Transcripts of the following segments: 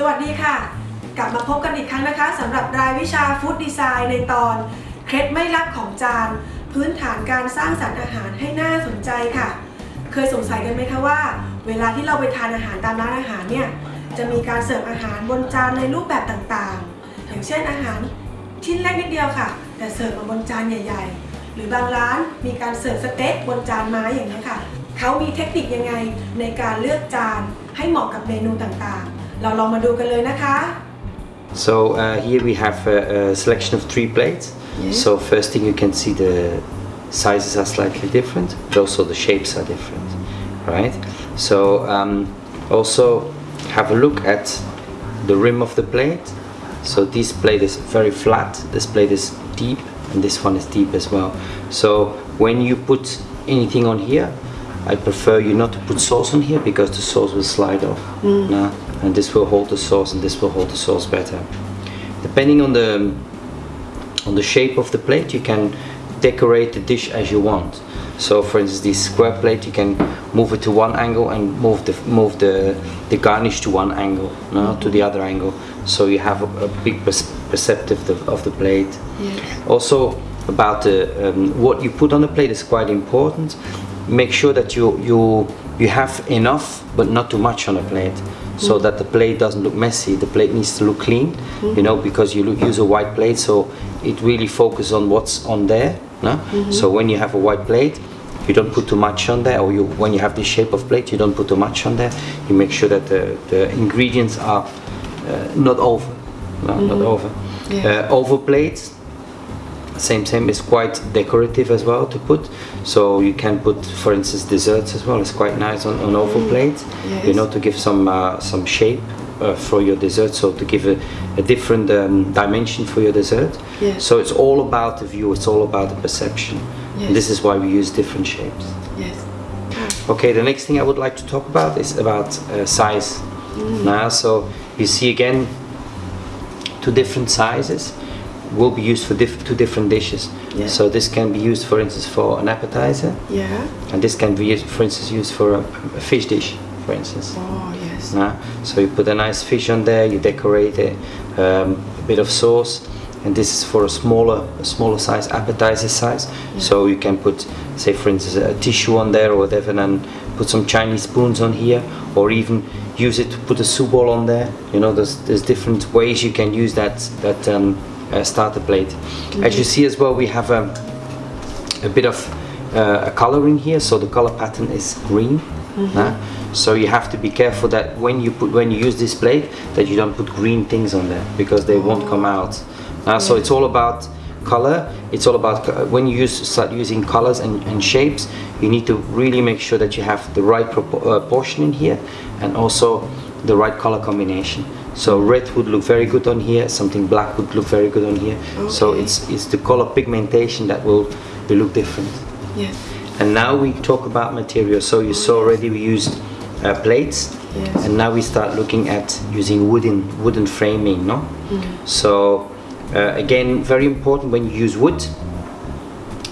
สวัสดีค่ะ กลับมาพบกันอีกครั้งนะคะสำหรับรายวิชาฟู้ดดีไซน์ในตอน เคล็ดไม่ลับของจาน พื้นฐานการสร้างสรรค์อาหารให้น่าสนใจค่ะ เคยสงสัยกันไหมคะว่า เวลาที่เราไปทานอาหารตามร้านอาหารเนี่ยจะมีการเสิร์ฟอาหารบนจานในรูปแบบต่างๆ อย่างเช่นอาหารชิ้นเล็กนิดเดียวค่ะ แต่เสิร์ฟมาบนจานใหญ่ ๆ หรือบางร้านมีการเสิร์ฟสเต็กบนจานไม้อย่างนี้ค่ะเขามีเทคนิคยังไงในการเลือกจานให้เหมาะกับเมนูต่างๆ เราลองมาดูกันเลยนะคะ So uh, here we have a, a selection of three plates. Yeah. So first thing you can see the sizes are slightly different, but also the shapes are different, right? So um, also have a look at the rim of the plate. So this plate is very flat, this plate is deep, and this one is deep as well. So when you put anything on here, I prefer you not to put sauce on here because the sauce will slide off. nah, and this will hold the sauce and this will hold the sauce better. Depending on the on the shape of the plate you can decorate the dish as you want. So for instance this square plate you can move it to one angle and move the move the the garnish to one angle no, to the other angle. So you have a, a big perceptive of, of the plate. Also about the um, what you put on the plate is quite important. Make sure that you you you have enough but not too much on the plate so that the plate doesn't look messy. The plate needs to look clean you know because you look, use a white plate so it really focuses on what's on there no? so when you have a white plate you don't put too much on there or you when you have this shape of plate you don't put too much on there. You make sure that the, the ingredients are uh, not over no, not over. Yeah. uh, oval plates same same is quite decorative as well to put so you can put for instance desserts as well it's quite nice on, on oval plates yes. you Mm. Know to give some uh, some shape uh, for your dessert so to give a, a different um, dimension for your dessert Yes. so it's all about the view it's all about the perception Yes. and this is why we use different shapes yes Okay, the next thing I would like to talk about is about uh, size. Now, so you see again, two different sizes will be used for diff- two different dishes. Yeah. So this can be used, for instance, for an appetizer, yeah and this can be, used, for instance, used for a, a fish dish, for instance. oh yes so you put a nice fish on there, you decorate it, um, a bit of sauce, and this is for a smaller, a smaller size, appetizer size. So you can put, say, for instance, a tissue on there or whatever, and put some Chinese spoons on here, or even use it to put a soup bowl on there. You know, there's there's different ways you can use that that um, uh, starter plate. As you see as well, we have a a bit of uh, a color in here so the color pattern is green nah? so you have to be careful that when you put when you use this plate that you don't put green things on there because they won't come out nah? so it's all about color it's all about when you use start using colors and, and shapes you need to really make sure that you have the right propo- uh, portion in here and also the right color combination so red would look very good on here something black would look very good on here so it's it's the color pigmentation that will, will look different. yes And now we talk about material. So you saw already we used uh, plates, Yes. and now we start looking at using wooden wooden framing. No, so uh, again, very important when you use wood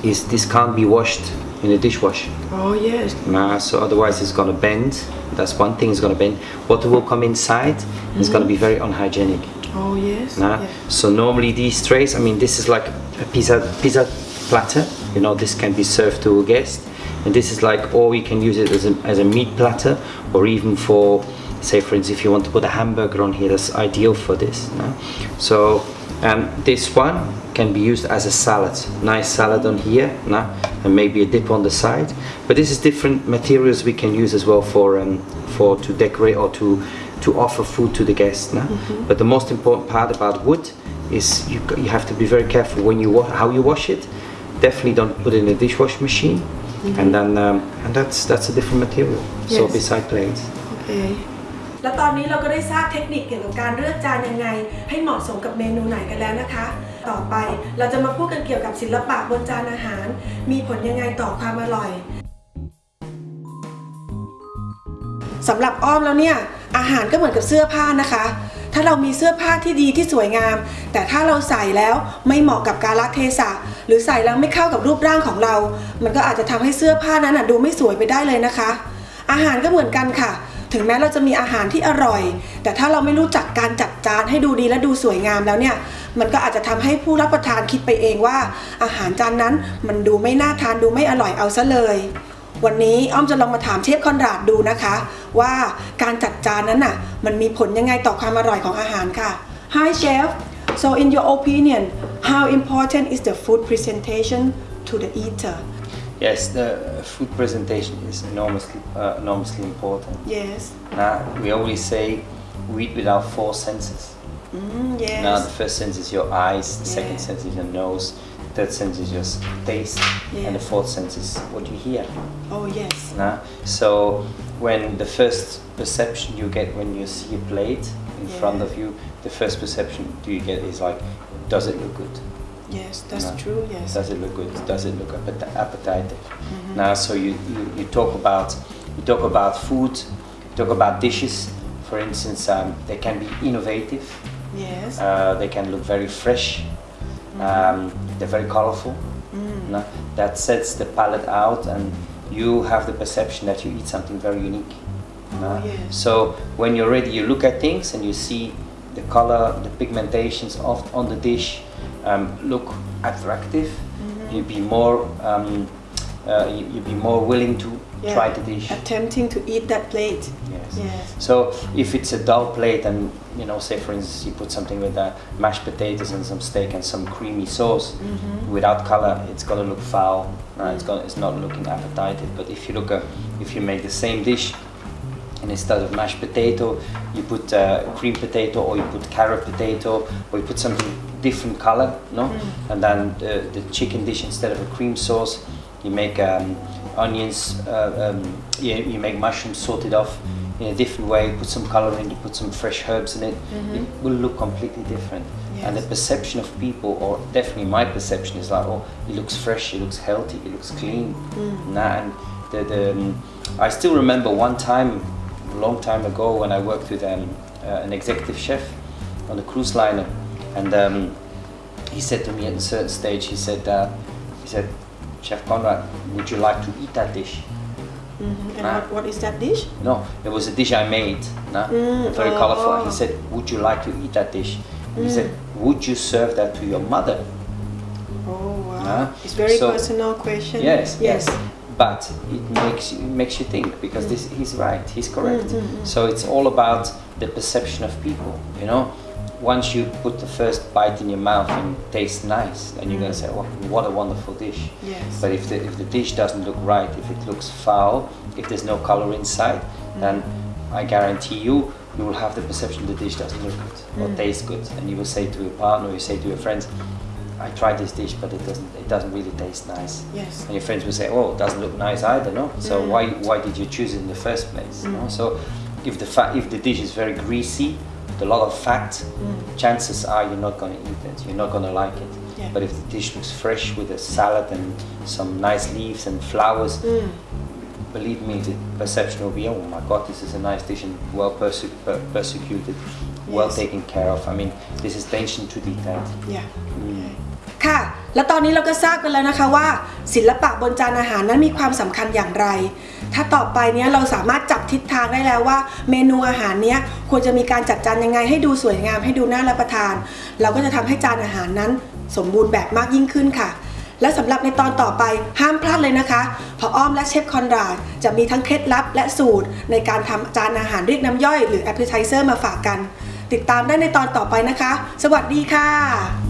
is this can't be washed in the dishwasher. oh yes Nah, so otherwise it's gonna bend. That's one thing. It's gonna bend. Water will come inside. It's gonna be mm-hmm. very unhygienic. oh yes Nah? yes. So normally these trays, I mean, this is like a pizza pizza platter. You know, this can be served to a guest, and this is like, or you can use it as a, as a meat platter, or even for, say, for instance, if you want to put a hamburger on here, that's ideal for this. nah? So and this one can be used as a salad nice salad on here nah? and maybe a dip on the side but this is different materials we can use as well for um, for to decorate or to to offer food to the guest nah? Mm -hmm. but the most important part about wood is you, you have to be very careful when you how you wash it definitely don't put it in a dishwasher machine mm -hmm. and then um, and that's that's a different material yes. so beside plates okay แล้วตอนนี้เราก็ได้ทราบเทคนิคเกี่ยวกับการเลือกจานยังไง ให้เหมาะสมกับเมนูไหนกันแล้วนะคะ ต่อไปเราจะมาพูดกันเกี่ยวกับศิลปะบนจานอาหาร มีผลยังไงต่อความอร่อยสำหรับอ้อมแล้วเนี่ยอาหารก็เหมือนกับเสื้อผ้านะคะ ถ้าเรามีเสื้อผ้าที่ดีที่สวยงาม แต่ถ้าเราใส่แล้วไม่เหมาะกับกาลเทศะ หรือใส่แล้วไม่เข้ากับรูปร่างของเรา มันก็อาจจะทำให้เสื้อผ้านั้นดูไม่สวยไปได้เลยนะคะ อาหารก็เหมือนกันค่ะ ถึงแม้เราจะมีอาหารที่อร่อย แต่ถ้าเราไม่รู้จักการจัดจานให้ดูดีและดูสวยงามแล้วเนี่ย มันก็อาจจะทำให้ผู้รับประทานคิดไปเองว่า อาหารจานนั้นมันดูไม่น่าทานดูไม่อร่อยเอาซะเลย วันนี้อ้อมจะลองมาถามเชฟคอนราดดูนะคะ ว่าการจัดจานนั้นน่ะมันมีผลยังไงต่อความอร่อยของอาหารค่ะ Hi chef so in your opinion how important is the food presentation to the eater Yes, the food presentation is enormously, uh, enormously important. yes Now, we always say we eat with our four senses. mm, yes Now, the first sense is your eyes, the second sense is your nose, the third sense is your taste, Yeah. and the fourth sense is what you hear. oh yes Now, so when the first perception you get when you see a plate in front of you, the first perception do you get is like, does it look good? Yes that's true yes Does it look good? Does it look appet- appetitive? Now, so you, you, you talk about you talk about food, you talk about dishes. For instance, um, they can be innovative. yes Uh, they can look very fresh. Um, they're very colorful. No? That sets the palate out, and you have the perception that you eat something very unique. Oh, No? yes. So when you're ready, you look at things and you see the color, the pigmentations of on the dish look attractive. Mm-hmm. You'd be more um, uh, you, you'd be more willing to Yeah. try the dish. attempting to eat that plate Yes. yes So if it's a dull plate and you know, say for instance you put something with uh, mashed potatoes and some steak and some creamy sauce Mm-hmm. without color, it's gonna look foul. Uh, it's gonna, it's not looking appetizing. But if you look at, if you make the same dish and instead of mashed potato, you put uh, cream potato or you put carrot potato or you put something different color, no? And then the, the chicken dish instead of a cream sauce, you make um, onions, uh, um, you, you make mushrooms sorted off in a different way, put some color in, you put some fresh herbs in it, it will look completely different. And the perception of people, or definitely my perception, is like, oh, it looks fresh, it looks healthy, it looks clean. Nah, and the, the, um, I still remember one time, a long time ago, when I worked with um, uh, an executive chef on a cruise liner, and um, he said to me at a certain stage, he said, uh, he said, Chef Conrad, would you like to eat that dish? Mhm. and Ah. what, what is that dish No, it was a dish I made, nah? Mm, very oh, colorful. oh. He said, Would you like to eat that dish? He said, Would you serve that to your mother? oh wow Ah, it's very so- personal question Yes, yes But it makes you, it makes you think because this he's right, he's correct. Mm, mm, mm. So it's all about the perception of people, you know. Once you put the first bite in your mouth and it tastes nice, then you're gonna say, "Oh, what a wonderful dish." yes But if the if the dish doesn't look right, if it looks foul, if there's no color inside, then I guarantee you you will have the perception the dish doesn't look good or taste good, and you will say to your partner, you say to your friends, "I tried this dish, but it doesn't it doesn't really taste nice." yes And your friends will say, "Oh, it doesn't look nice either, no? So Mm. why why did you choose it in the first place?" No? So if the fa- if the dish is very greasy, with a lot of fat, chances are you're not going to eat it. You're not going to like it. Yeah. But if the dish looks fresh with a salad and some nice leaves and flowers, Mm. believe me, the perception will be, "Oh my God, this is a nice dish and well perse- per- persecuted, well Yes. taken care of." I mean, this is attention to detail. yeah ค่ะ แล้วตอนนี้เราก็ทราบกันแล้วนะคะว่า ศิลปะบนจานอาหารนั้นมีความสำคัญอย่างไร ถ้าต่อไปเนี้ยเราสามารถจับทิศทางได้แล้วว่า เมนูอาหารเนี้ยควรจะมีการจัดจานยังไงให้ดูสวยงามให้ดูน่ารับประทาน เราก็จะทำให้จานอาหารนั้น สมบูรณ์แบบมากยิ่งขึ้นค่ะ และสำหรับในตอนต่อไปห้ามพลาดเลยนะคะพราะอ้อมและเชฟคอนราดจะมีทั้งเคล็ดลับและสูตร ในการทำจานอาหารเรียกน้ำย่อยหรือ appetizer มาฝากกัน ติดตามได้ในตอนต่อไปนะคะ สวัสดีค่ะ